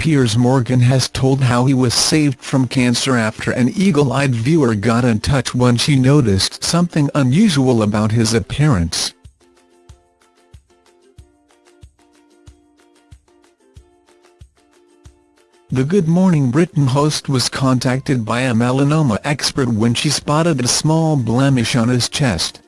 Piers Morgan has told how he was saved from cancer after an eagle-eyed viewer got in touch when she noticed something unusual about his appearance. The Good Morning Britain host was contacted by a melanoma expert when she spotted a small blemish on his chest.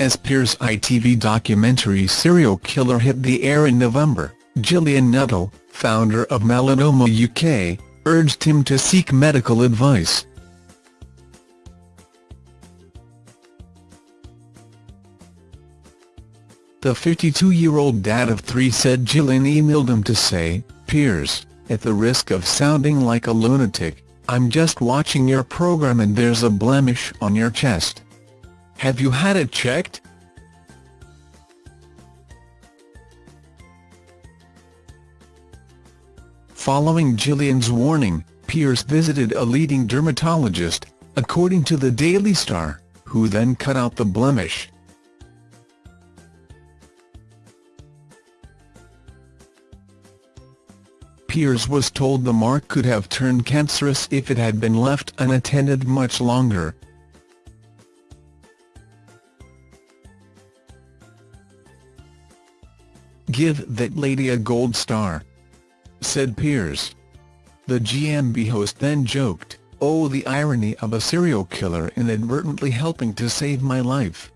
As Piers' ITV documentary Serial Killer hit the air in November, Gillian Nuttall, founder of Melanoma UK, urged him to seek medical advice. The 52-year-old dad of three said Gillian emailed him to say, Piers, at the risk of sounding like a lunatic, I'm just watching your program and there's a blemish on your chest. Have you had it checked? Following Gillian's warning, Piers visited a leading dermatologist, according to the Daily Star, who then cut out the blemish. Piers was told the mark could have turned cancerous if it had been left unattended much longer. Give that lady a gold star, said Piers. The GMB host then joked, oh the irony of a serial killer inadvertently helping to save my life.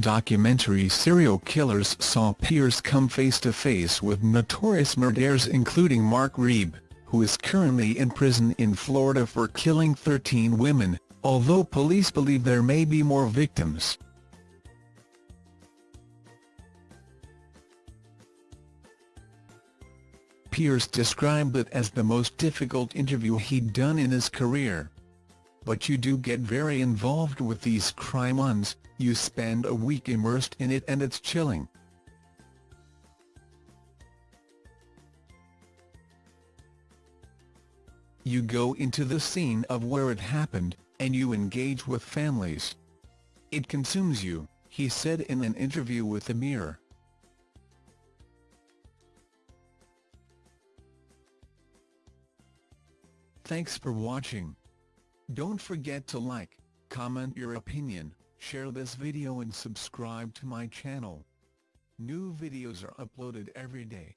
Documentary serial killers saw Piers come face-to-face -face with notorious murderers including Mark Reeb, who is currently in prison in Florida for killing 13 women, although police believe there may be more victims. Piers described it as the most difficult interview he'd done in his career. But you do get very involved with these crime ones, you spend a week immersed in it and it's chilling. You go into the scene of where it happened, and you engage with families. It consumes you, he said in an interview with the Mirror. Thanks for watching. Don't forget to like, comment your opinion, share this video and subscribe to my channel. New videos are uploaded every day.